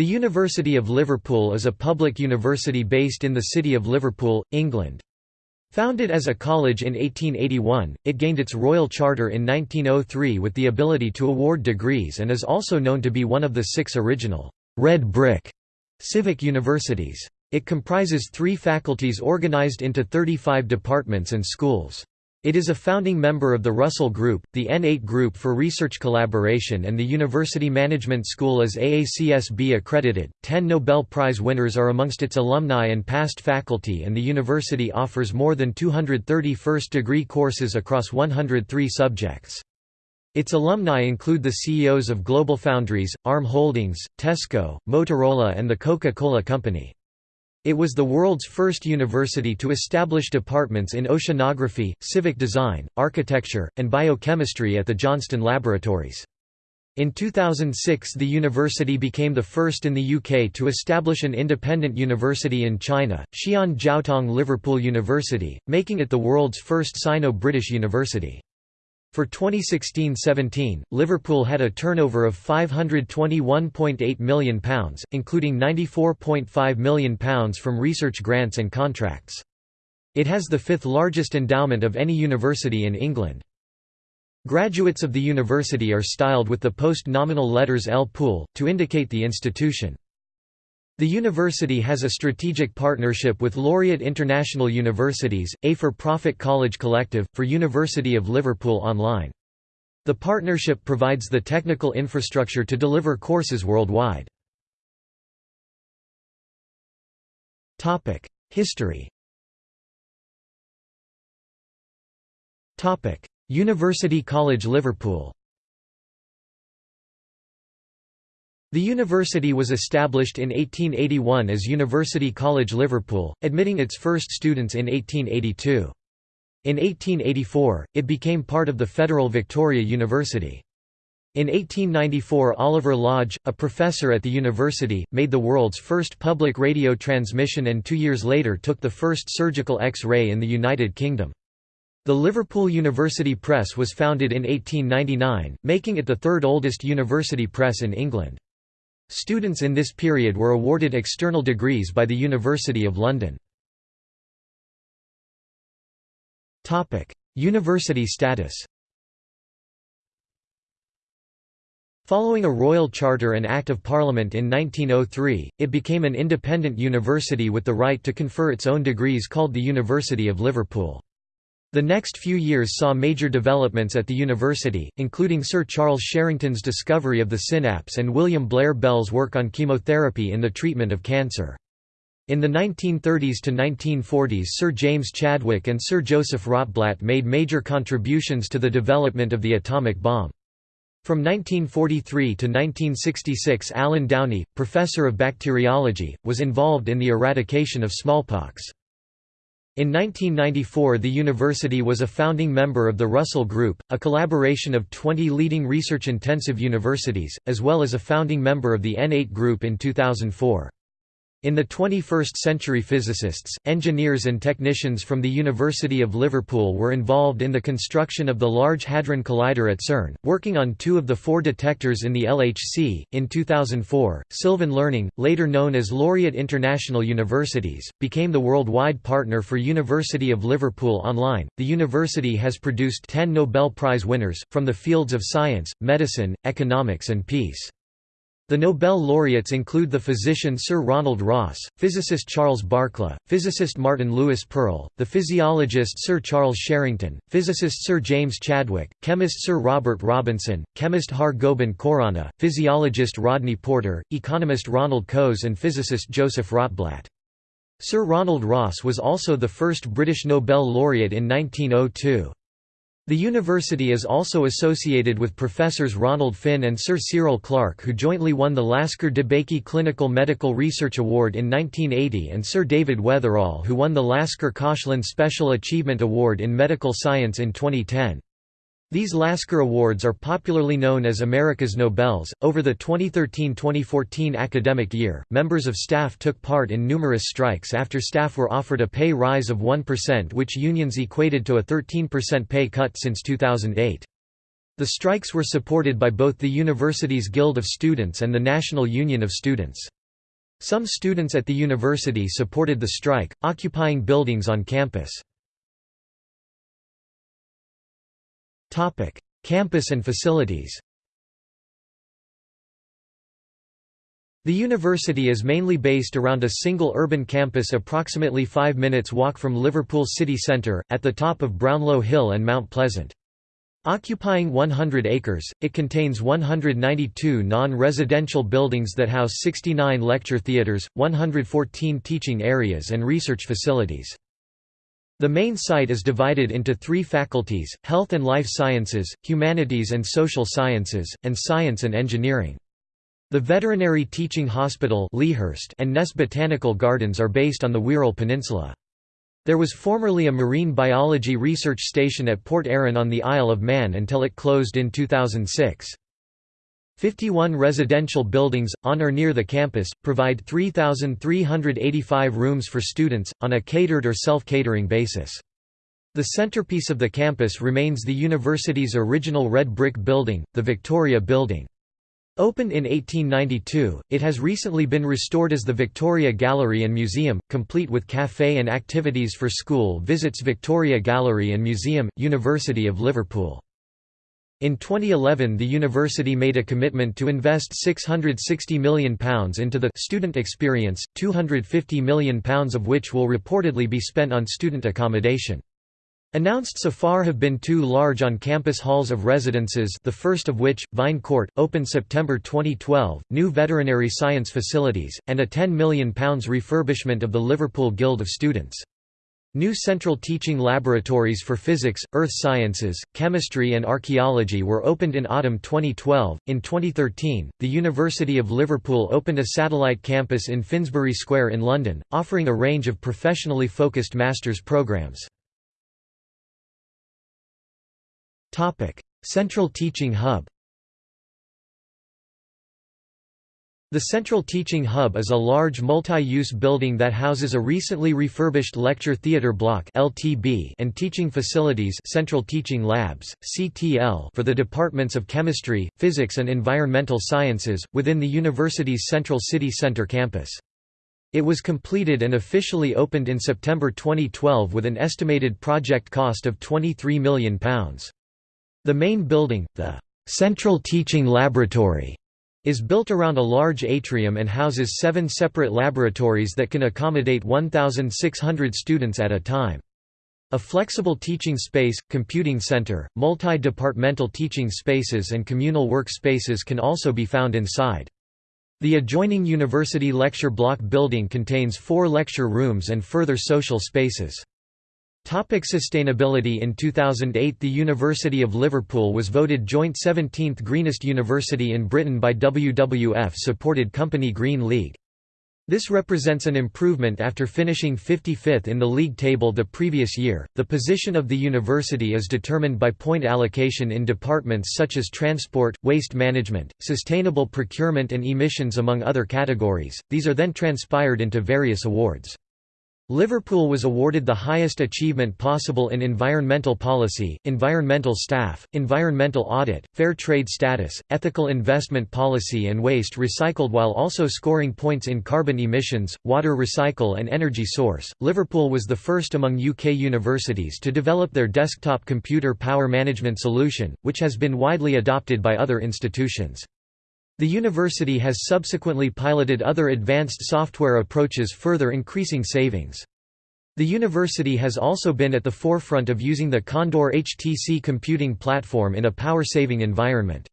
The University of Liverpool is a public university based in the city of Liverpool, England. Founded as a college in 1881, it gained its royal charter in 1903 with the ability to award degrees and is also known to be one of the six original «red brick» civic universities. It comprises three faculties organized into 35 departments and schools. It is a founding member of the Russell Group, the N8 Group for Research Collaboration, and the University Management School is AACSB accredited. Ten Nobel Prize winners are amongst its alumni and past faculty, and the university offers more than 230 first degree courses across 103 subjects. Its alumni include the CEOs of GlobalFoundries, ARM Holdings, Tesco, Motorola, and the Coca Cola Company. It was the world's first university to establish departments in oceanography, civic design, architecture, and biochemistry at the Johnston Laboratories. In 2006 the university became the first in the UK to establish an independent university in China, Xi'an Jiaotong Liverpool University, making it the world's first Sino-British university. For 2016–17, Liverpool had a turnover of £521.8 million, including £94.5 million from research grants and contracts. It has the fifth largest endowment of any university in England. Graduates of the university are styled with the post-nominal letters L. Pool, to indicate the institution. The university has a strategic partnership with Laureate International Universities, a for-profit college collective, for University of Liverpool Online. The partnership provides the technical infrastructure to deliver courses worldwide. History University College Liverpool The university was established in 1881 as University College Liverpool, admitting its first students in 1882. In 1884, it became part of the Federal Victoria University. In 1894 Oliver Lodge, a professor at the university, made the world's first public radio transmission and two years later took the first surgical X-ray in the United Kingdom. The Liverpool University Press was founded in 1899, making it the third oldest university press in England. Students in this period were awarded external degrees by the University of London. University status Following a royal charter and Act of Parliament in 1903, it became an independent university with the right to confer its own degrees called the University of Liverpool. The next few years saw major developments at the university, including Sir Charles Sherrington's discovery of the synapse and William Blair Bell's work on chemotherapy in the treatment of cancer. In the 1930s to 1940s Sir James Chadwick and Sir Joseph Rotblat made major contributions to the development of the atomic bomb. From 1943 to 1966 Allan Downie, professor of bacteriology, was involved in the eradication of smallpox. In 1994 the university was a founding member of the Russell Group, a collaboration of 20 leading research-intensive universities, as well as a founding member of the N8 Group in 2004. In the 21st century physicists, engineers and technicians from the University of Liverpool were involved in the construction of the Large Hadron Collider at CERN, working on two of the four detectors in the LHC. In 2004, Sylvan Learning, later known as Laureate International Universities, became the worldwide partner for University of Liverpool Online. The university has produced 10 Nobel Prize winners, from the fields of science, medicine, economics and peace. The Nobel laureates include the physician Sir Ronald Ross, physicist Charles Barkla, physicist Martin Lewis Pearl, the physiologist Sir Charles Sherrington, physicist Sir James Chadwick, chemist Sir Robert Robinson, chemist Har Gobind Khorana, physiologist Rodney Porter, economist Ronald Coase and physicist Joseph Rotblat. Sir Ronald Ross was also the first British Nobel laureate in 1902. The university is also associated with professors Ronald Finn and Sir Cyril Clarke who jointly won the Lasker DeBakey Clinical Medical Research Award in 1980 and Sir David Weatherall who won the Lasker Koshland Special Achievement Award in Medical Science in 2010. These Lasker Awards are popularly known as America's Nobels. Over the 2013-2014 academic year, members of staff took part in numerous strikes after staff were offered a pay rise of 1% which unions equated to a 13% pay cut since 2008. The strikes were supported by both the university's Guild of Students and the National Union of Students. Some students at the university supported the strike, occupying buildings on campus. Campus and facilities The university is mainly based around a single urban campus approximately 5 minutes walk from Liverpool city centre, at the top of Brownlow Hill and Mount Pleasant. Occupying 100 acres, it contains 192 non-residential buildings that house 69 lecture theatres, 114 teaching areas and research facilities. The main site is divided into three faculties, Health and Life Sciences, Humanities and Social Sciences, and Science and Engineering. The Veterinary Teaching Hospital and Ness Botanical Gardens are based on the Wirral Peninsula. There was formerly a marine biology research station at Port Erin on the Isle of Man until it closed in 2006. 51 residential buildings, on or near the campus, provide 3,385 rooms for students, on a catered or self-catering basis. The centerpiece of the campus remains the university's original red brick building, the Victoria Building. Opened in 1892, it has recently been restored as the Victoria Gallery and Museum, complete with café and activities for school visits Victoria Gallery and Museum, University of Liverpool. In 2011 the university made a commitment to invest £660 million into the «student experience», £250 million of which will reportedly be spent on student accommodation. Announced so far have been two large on-campus halls of residences the first of which, Vine Court, opened September 2012, new veterinary science facilities, and a £10 million refurbishment of the Liverpool Guild of Students. New central teaching laboratories for physics, earth sciences, chemistry, and archaeology were opened in autumn 2012. In 2013, the University of Liverpool opened a satellite campus in Finsbury Square in London, offering a range of professionally focused master's programs. Central Teaching Hub The Central Teaching Hub is a large multi-use building that houses a recently refurbished lecture theatre block (LTB) and teaching facilities Central Teaching Labs, CTL for the departments of Chemistry, Physics and Environmental Sciences, within the university's Central City Centre campus. It was completed and officially opened in September 2012 with an estimated project cost of £23 million. The main building, the Central Teaching Laboratory, is built around a large atrium and houses seven separate laboratories that can accommodate 1,600 students at a time. A flexible teaching space, computing center, multi-departmental teaching spaces and communal work spaces can also be found inside. The adjoining University Lecture Block building contains four lecture rooms and further social spaces. Topic sustainability In 2008 the University of Liverpool was voted joint 17th greenest university in Britain by WWF-supported company Green League. This represents an improvement after finishing 55th in the league table the previous year. The position of the university is determined by point allocation in departments such as transport, waste management, sustainable procurement, and emissions, among other categories. These are then transpired into various awards. Liverpool was awarded the highest achievement possible in environmental policy, environmental staff, environmental audit, fair trade status, ethical investment policy and waste recycled while also scoring points in carbon emissions, water recycle and energy source. Liverpool was the first among UK universities to develop their desktop computer power management solution, which has been widely adopted by other institutions. The university has subsequently piloted other advanced software approaches further increasing savings. The university has also been at the forefront of using the Condor HTC computing platform in a power-saving environment.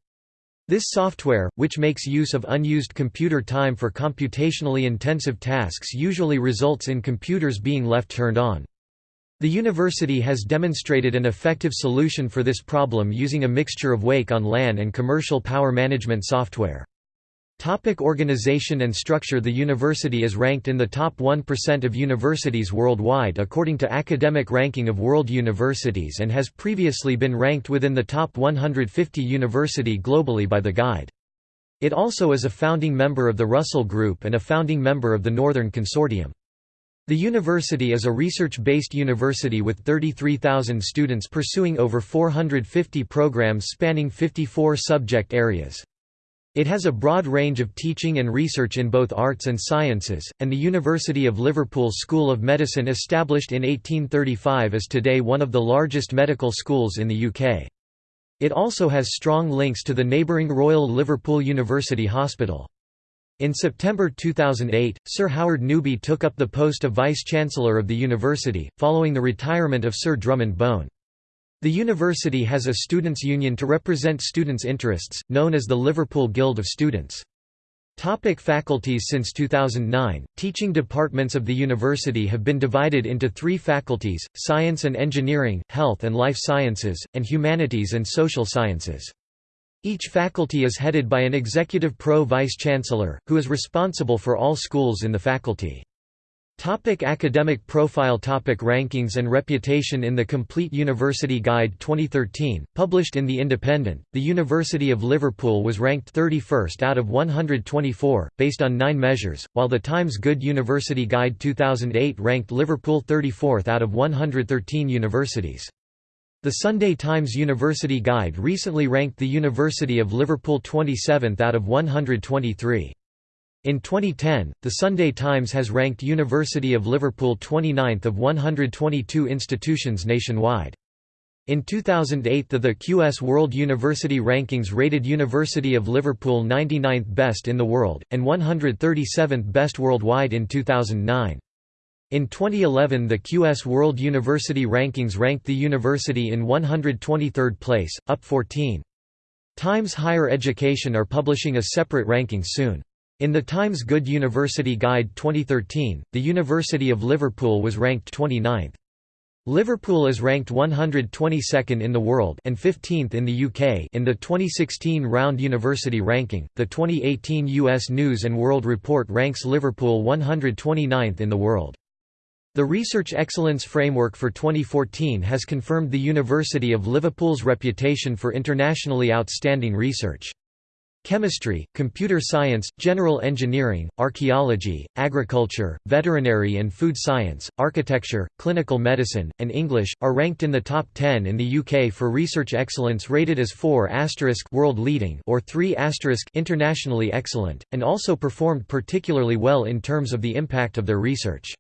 This software, which makes use of unused computer time for computationally intensive tasks usually results in computers being left turned on. The university has demonstrated an effective solution for this problem using a mixture of Wake on LAN and commercial power management software. Topic organization and structure The university is ranked in the top 1% of universities worldwide according to Academic Ranking of World Universities and has previously been ranked within the top 150 university globally by The Guide. It also is a founding member of the Russell Group and a founding member of the Northern Consortium. The university is a research-based university with 33,000 students pursuing over 450 programs spanning 54 subject areas. It has a broad range of teaching and research in both arts and sciences, and the University of Liverpool School of Medicine established in 1835 is today one of the largest medical schools in the UK. It also has strong links to the neighbouring Royal Liverpool University Hospital. In September 2008, Sir Howard Newby took up the post of Vice-Chancellor of the university, following the retirement of Sir Drummond Bone. The university has a students' union to represent students' interests, known as the Liverpool Guild of Students. Topic faculties Since 2009, teaching departments of the university have been divided into three faculties, Science and Engineering, Health and Life Sciences, and Humanities and Social Sciences. Each faculty is headed by an executive pro-vice-chancellor, who is responsible for all schools in the faculty. Topic academic profile Topic Rankings and reputation In the Complete University Guide 2013, published in The Independent, the University of Liverpool was ranked 31st out of 124, based on nine measures, while the Times Good University Guide 2008 ranked Liverpool 34th out of 113 universities. The Sunday Times University Guide recently ranked the University of Liverpool 27th out of 123. In 2010, the Sunday Times has ranked University of Liverpool 29th of 122 institutions nationwide. In 2008 the, the QS World University Rankings rated University of Liverpool 99th best in the world, and 137th best worldwide in 2009. In 2011 the QS World University Rankings ranked the university in 123rd place, up 14. Times Higher Education are publishing a separate ranking soon. In the Times Good University Guide 2013, the University of Liverpool was ranked 29th. Liverpool is ranked 122nd in the world and 15th in the UK in the 2016 Round University Ranking. The 2018 US News and World Report ranks Liverpool 129th in the world. The Research Excellence Framework for 2014 has confirmed the University of Liverpool's reputation for internationally outstanding research. Chemistry, computer science, general engineering, archaeology, agriculture, veterinary and food science, architecture, clinical medicine, and English, are ranked in the top 10 in the UK for research excellence rated as 4 world leading or 3 internationally excellent, and also performed particularly well in terms of the impact of their research.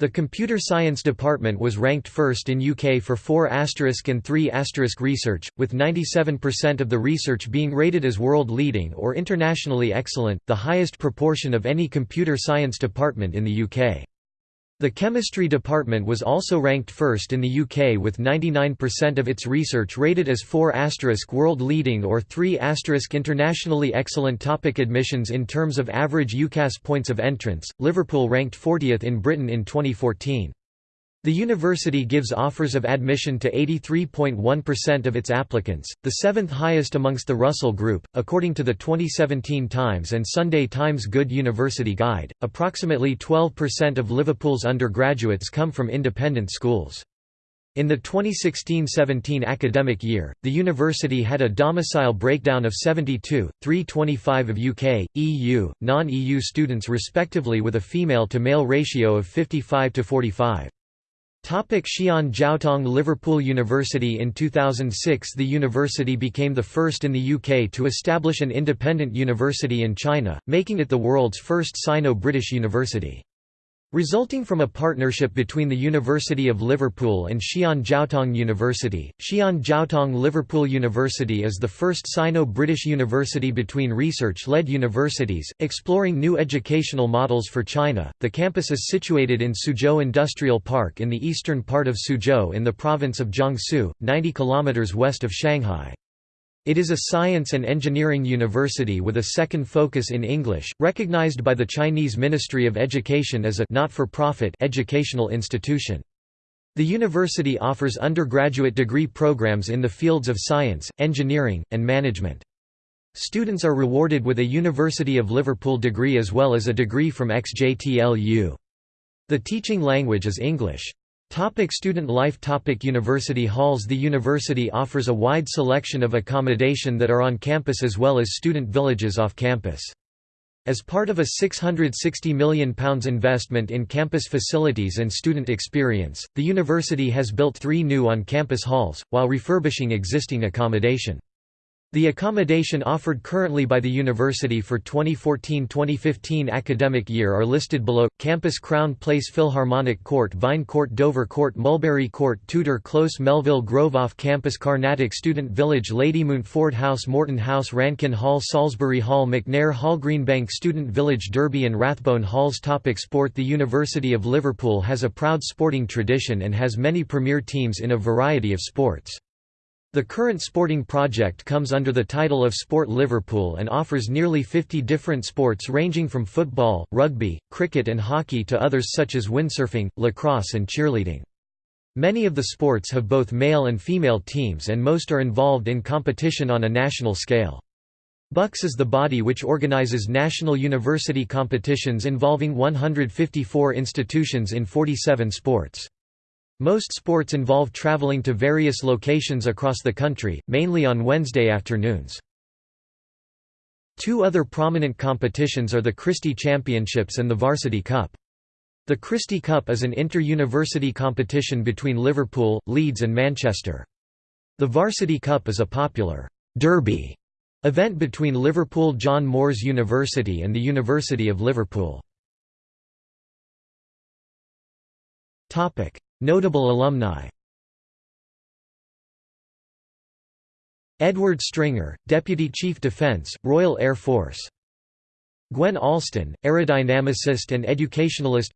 The computer science department was ranked first in UK for 4 and 3 research, with 97% of the research being rated as world leading or internationally excellent, the highest proportion of any computer science department in the UK. The chemistry department was also ranked first in the UK with 99% of its research rated as 4 world leading or 3 internationally excellent topic admissions in terms of average UCAS points of entrance, Liverpool ranked 40th in Britain in 2014. The university gives offers of admission to 83.1% of its applicants, the seventh highest amongst the Russell Group, according to the 2017 Times and Sunday Times Good University Guide. Approximately 12% of Liverpool's undergraduates come from independent schools. In the 2016–17 academic year, the university had a domicile breakdown of 72, 325 of UK, EU, non-EU students respectively with a female-to-male ratio of 55 to 45. Topic Xi'an Jiaotong Liverpool University In 2006 the university became the first in the UK to establish an independent university in China, making it the world's first Sino-British university. Resulting from a partnership between the University of Liverpool and Xi'an Jiaotong University, Xi'an Jiaotong Liverpool University is the first Sino-British university between research-led universities, exploring new educational models for China. The campus is situated in Suzhou Industrial Park in the eastern part of Suzhou in the province of Jiangsu, 90 km west of Shanghai. It is a science and engineering university with a second focus in English, recognized by the Chinese Ministry of Education as a not-for-profit educational institution. The university offers undergraduate degree programs in the fields of science, engineering, and management. Students are rewarded with a University of Liverpool degree as well as a degree from XJTLU. The teaching language is English. Topic student life Topic University halls The university offers a wide selection of accommodation that are on campus as well as student villages off campus. As part of a £660 million investment in campus facilities and student experience, the university has built three new on-campus halls, while refurbishing existing accommodation. The accommodation offered currently by the university for 2014-2015 academic year are listed below: Campus Crown Place Philharmonic Court Vine Court Dover Court Mulberry Court Tudor Close Melville Grove Off-Campus Carnatic Student Village Ladymount Ford House Morton House Rankin Hall Salisbury Hall McNair Hall Greenbank Student Village Derby and Rathbone Halls. Topic Sport. The University of Liverpool has a proud sporting tradition and has many premier teams in a variety of sports. The current sporting project comes under the title of Sport Liverpool and offers nearly 50 different sports ranging from football, rugby, cricket and hockey to others such as windsurfing, lacrosse and cheerleading. Many of the sports have both male and female teams and most are involved in competition on a national scale. BUCS is the body which organizes national university competitions involving 154 institutions in 47 sports. Most sports involve traveling to various locations across the country, mainly on Wednesday afternoons. Two other prominent competitions are the Christie Championships and the Varsity Cup. The Christie Cup is an inter-university competition between Liverpool, Leeds and Manchester. The Varsity Cup is a popular «derby» event between Liverpool John Moores University and the University of Liverpool. Notable alumni. Edward Stringer, Deputy Chief Defence, Royal Air Force. Gwen Alston, aerodynamicist and educationalist.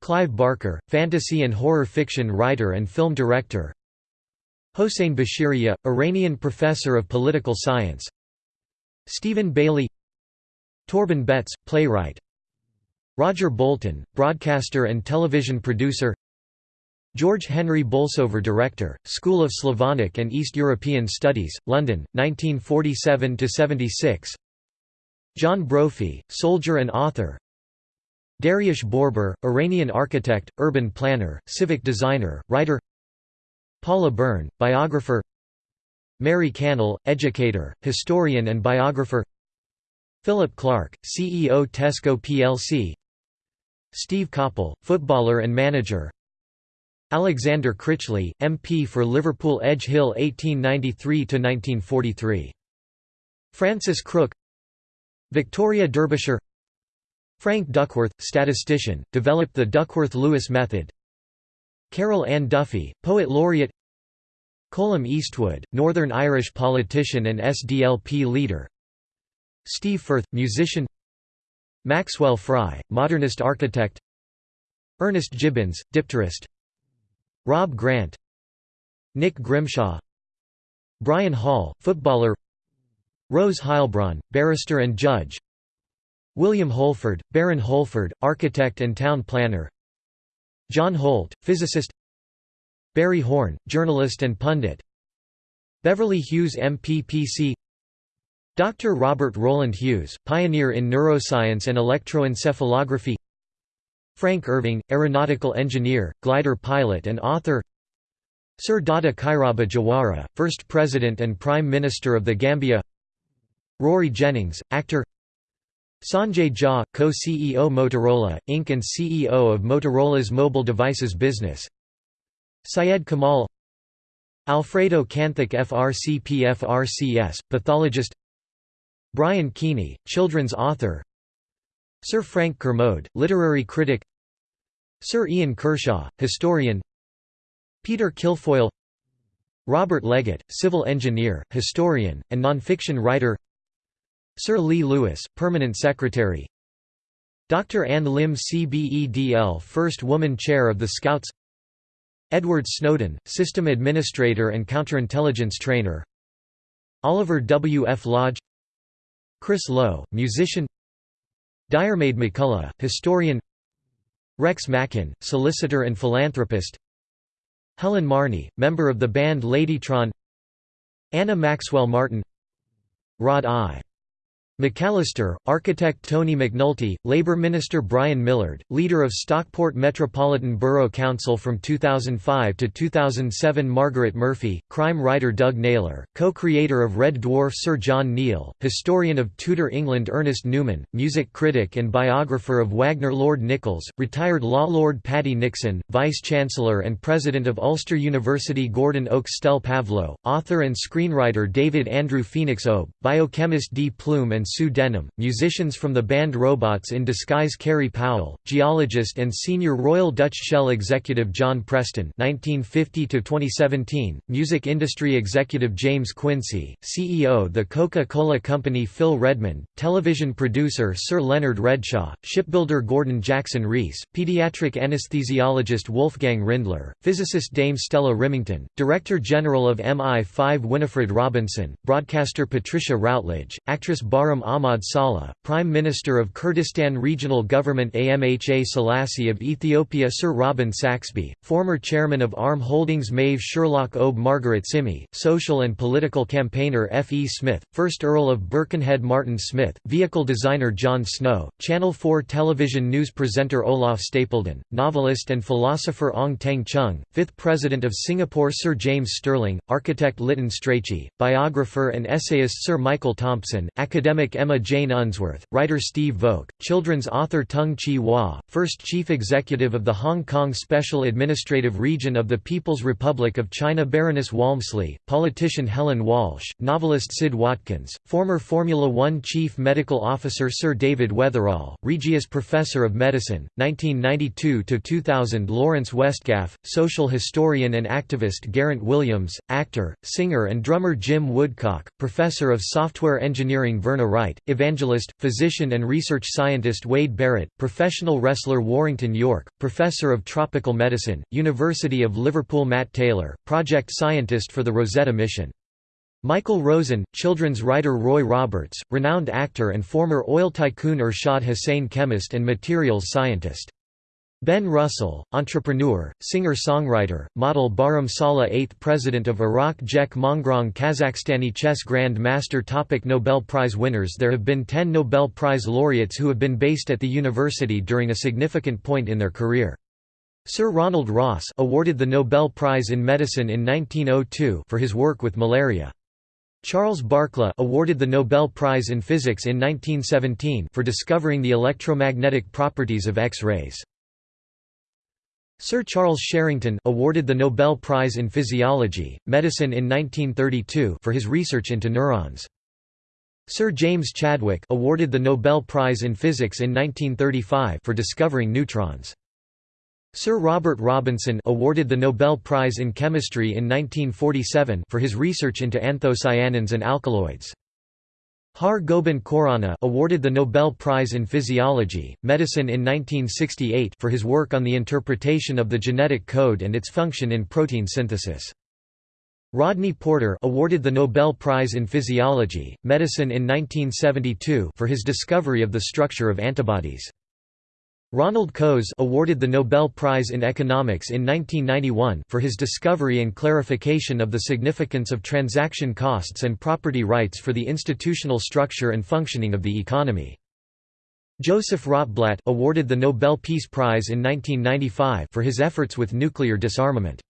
Clive Barker, fantasy and horror fiction writer and film director. Hossein Bashiriyeh, Iranian professor of political science. Stephen Bailey. Torben Betts, playwright. Roger Bolton, broadcaster and television producer George Henry Bolsover Director, School of Slavonic and East European Studies, London, 1947–76 John Brophy, soldier and author. Dariush Borbor, Iranian architect, urban planner, civic designer, writer. Paula Byrne, biographer. Mary Cannell, educator, historian and biographer. Philip Clarke, CEO Tesco plc Steve Coppell, footballer and manager Alexander Critchley, MP for Liverpool Edge Hill 1893–1943. Francis Crook Victoria Derbyshire. Frank Duckworth, statistician, developed the Duckworth-Lewis method. Carol Ann Duffy, poet laureate. Colum Eastwood, Northern Irish politician and SDLP leader. Steve Firth, musician. Maxwell Fry, modernist architect. Ernest Gibbons, dipterist Rob Grant Nick Grimshaw Brian Hall, footballer Rose Heilbron, barrister and judge William Holford, Baron Holford, architect and town planner John Holt, physicist Barry Horne, journalist and pundit Beverly Hughes MPPC Dr. Robert Roland Hughes, pioneer in neuroscience and electroencephalography Frank Irving, aeronautical engineer, glider pilot and author. Sir Dawda Kairaba Jawara, first President and Prime Minister of the Gambia. Rory Jennings, actor. Sanjay Jha, co-CEO Motorola, Inc. and CEO of Motorola's mobile devices business. Syed Kamal. Alfredo Kanthack FRCP-FRCS, pathologist. Brian Keaney, children's author Sir Frank Kermode, literary critic Sir Ian Kershaw, historian Peter Kilfoyle Robert Leggett, civil engineer, historian, and nonfiction writer Sir Leigh Lewis, permanent secretary Dr. Ann Limb CBEDL First Woman Chair of the Scouts Edward Snowden, System Administrator and Counterintelligence Trainer Oliver W. F. Lodge Chris Lowe, musician Diarmaid MacCulloch, historian Rex Makin, solicitor and philanthropist Helen Marnie, member of the band Ladytron Anna Maxwell Martin Rod I. McAllister, architect Tony McNulty, Labour Minister Brian Millard, leader of Stockport Metropolitan Borough Council from 2005 to 2007 Margaret Murphy, crime writer Doug Naylor, co-creator of Red Dwarf Sir John Neale, historian of Tudor England Ernest Newman, music critic and biographer of Wagner Lord Nicholls, retired law lord Paddy Nixon, vice-chancellor and president of Ulster University Gordon Oakes Pavlo, author and screenwriter David Andrew Phoenix Obe, biochemist Dee Plume and Sue Denim, musicians from the band Robots in Disguise Kerry Powell, geologist and senior Royal Dutch Shell executive John Preston 1950 music industry executive James Quincy, CEO The Coca-Cola Company Phil Redmond, television producer Sir Leonard Redshaw, shipbuilder Gordon Jackson Rees, pediatric anesthesiologist Wolfgang Rindler, physicist Dame Stella Rimington, Director General of MI5 Winifred Robinson, broadcaster Patricia Routledge, actress Bara Ahmad Saleh, Prime Minister of Kurdistan Regional Government Amha Selassie of Ethiopia Sir Robin Saxby, former chairman of ARM Holdings Maeve Sherlock Obe Margaret Simey, social and political campaigner F. E. Smith, 1st Earl of Birkenhead Martin Smith, vehicle designer Jon Snow, Channel 4 television news presenter Olaf Stapledon, novelist and philosopher Ong Teng Cheong, 5th President of Singapore Sir James Stirling, architect Lytton Strachey, biographer and essayist Sir Michael Thompson, academic Emma Jane Unsworth, writer Steve Voake, children's author Tung Chee-hwa, first chief executive of the Hong Kong Special Administrative Region of the People's Republic of China Baroness Walmsley, politician Helen Walsh, novelist Sid Watkins, former Formula One chief medical officer Sir David Weatherall, Regius Professor of Medicine, 1992–2000 Lawrence Westgaph, social historian and activist Geraint Williams, actor, singer and drummer Jim Woodcock, professor of software engineering Verna Wright, evangelist, physician and research scientist Wade Barrett, professional wrestler Warrington Yorke, professor of tropical medicine, University of Liverpool Matt Taylor, project scientist for the Rosetta mission. Michael Rosen, children's writer Roy Roberts, renowned actor and former oil tycoon Ershad Hussain chemist and materials scientist. Ben Russell, entrepreneur, singer-songwriter, model Barham Salih 8th President of Iraq Jek Mongrong Kazakhstani chess Grand Master topic Nobel Prize winners There have been ten Nobel Prize laureates who have been based at the university during a significant point in their career. Sir Ronald Ross awarded the Nobel Prize in Medicine in 1902 for his work with malaria. Charles Barkla awarded the Nobel Prize in Physics in 1917 for discovering the electromagnetic properties of X-rays. Sir Charles Sherrington awarded the Nobel Prize in Physiology, Medicine in 1932 for his research into neurons. Sir James Chadwick awarded the Nobel Prize in Physics in 1935 for discovering neutrons. Sir Robert Robinson awarded the Nobel Prize in Chemistry in 1947 for his research into anthocyanins and alkaloids. Har Gobind Khorana awarded the Nobel Prize in Physiology, Medicine in 1968 for his work on the interpretation of the genetic code and its function in protein synthesis. Rodney Porter awarded the Nobel Prize in Physiology, Medicine in 1972 for his discovery of the structure of antibodies. Ronald Coase awarded the Nobel Prize in Economics in 1991 for his discovery and clarification of the significance of transaction costs and property rights for the institutional structure and functioning of the economy. Joseph Rotblat awarded the Nobel Peace Prize in 1995 for his efforts with nuclear disarmament.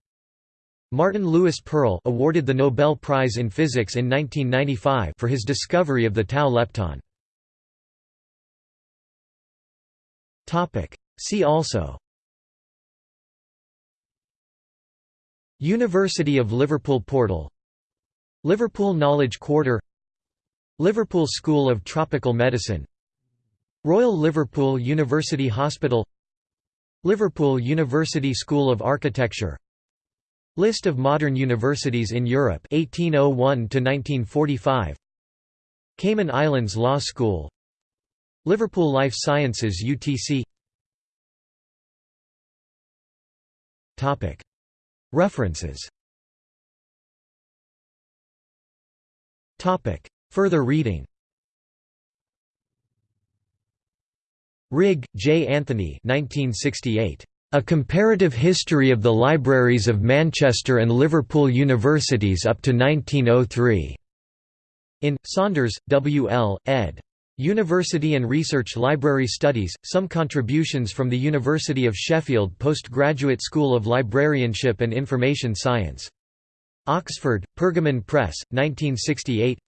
Martin Lewis Pearl awarded the Nobel Prize in Physics in 1995 for his discovery of the tau lepton. See also. University of Liverpool portal. Liverpool Knowledge Quarter. Liverpool School of Tropical Medicine. Royal Liverpool University Hospital. Liverpool University School of Architecture. List of modern universities in Europe 1801 to 1945 Cayman Islands Law School Liverpool Life Sciences UTC References Further reading Rigg, J. Anthony 1968. A Comparative History of the Libraries of Manchester and Liverpool Universities up to 1903. In, Saunders, W. L., ed. University and Research Library Studies, some contributions from the University of Sheffield Postgraduate School of Librarianship and Information Science. Oxford, Pergamon Press, 1968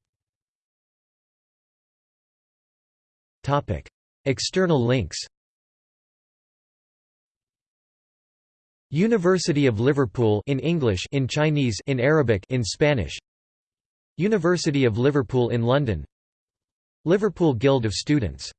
External links University of Liverpool in English in Chinese in Arabic in Spanish. University of Liverpool in London Liverpool Guild of Students